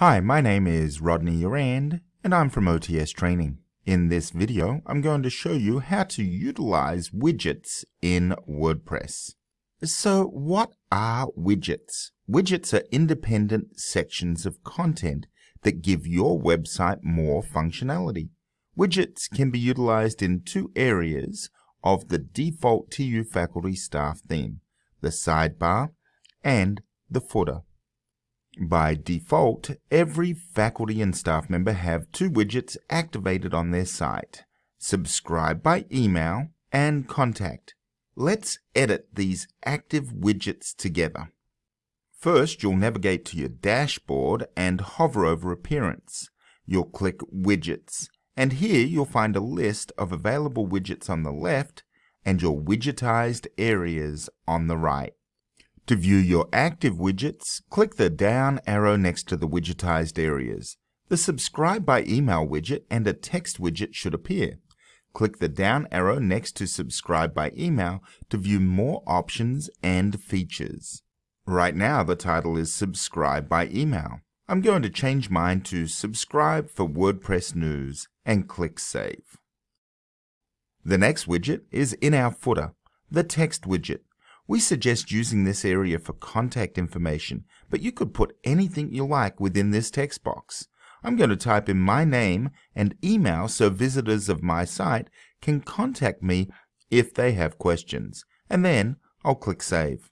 Hi, my name is Rodney Urand, and I'm from OTS Training. In this video, I'm going to show you how to utilize widgets in WordPress. So what are widgets? Widgets are independent sections of content that give your website more functionality. Widgets can be utilized in two areas of the default TU faculty staff theme, the sidebar and the footer. By default, every faculty and staff member have two widgets activated on their site, Subscribe by Email and Contact. Let's edit these active widgets together. First, you'll navigate to your dashboard and hover over Appearance. You'll click Widgets, and here you'll find a list of available widgets on the left and your widgetized areas on the right. To view your active widgets, click the down arrow next to the widgetized areas. The Subscribe by Email widget and a text widget should appear. Click the down arrow next to Subscribe by Email to view more options and features. Right now the title is Subscribe by Email. I'm going to change mine to Subscribe for WordPress News and click Save. The next widget is in our footer, the text widget. We suggest using this area for contact information, but you could put anything you like within this text box. I'm going to type in my name and email so visitors of my site can contact me if they have questions, and then I'll click Save.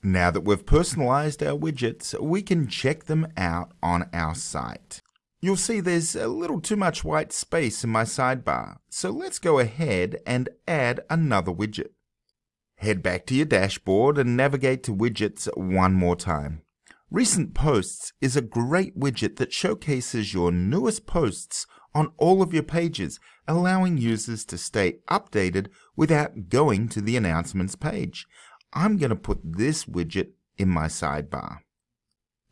Now that we've personalized our widgets, we can check them out on our site. You'll see there's a little too much white space in my sidebar, so let's go ahead and add another widget. Head back to your dashboard and navigate to widgets one more time. Recent Posts is a great widget that showcases your newest posts on all of your pages, allowing users to stay updated without going to the announcements page. I'm going to put this widget in my sidebar.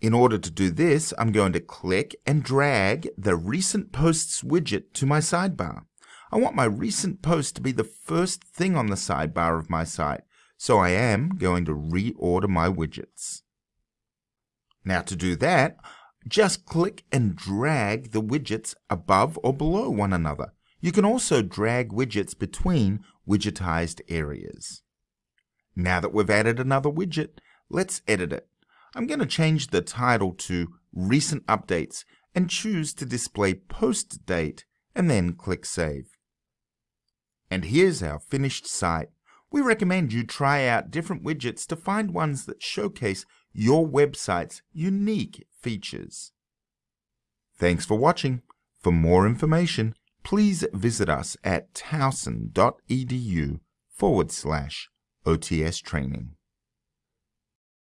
In order to do this, I'm going to click and drag the Recent Posts widget to my sidebar. I want my recent post to be the first thing on the sidebar of my site, so I am going to reorder my widgets. Now to do that, just click and drag the widgets above or below one another. You can also drag widgets between widgetized areas. Now that we've added another widget, let's edit it. I'm going to change the title to Recent Updates and choose to display post date and then click Save. And here's our finished site. We recommend you try out different widgets to find ones that showcase your website's unique features. Thanks for watching. For more information, please visit us at towson.edu forward slash OTS training.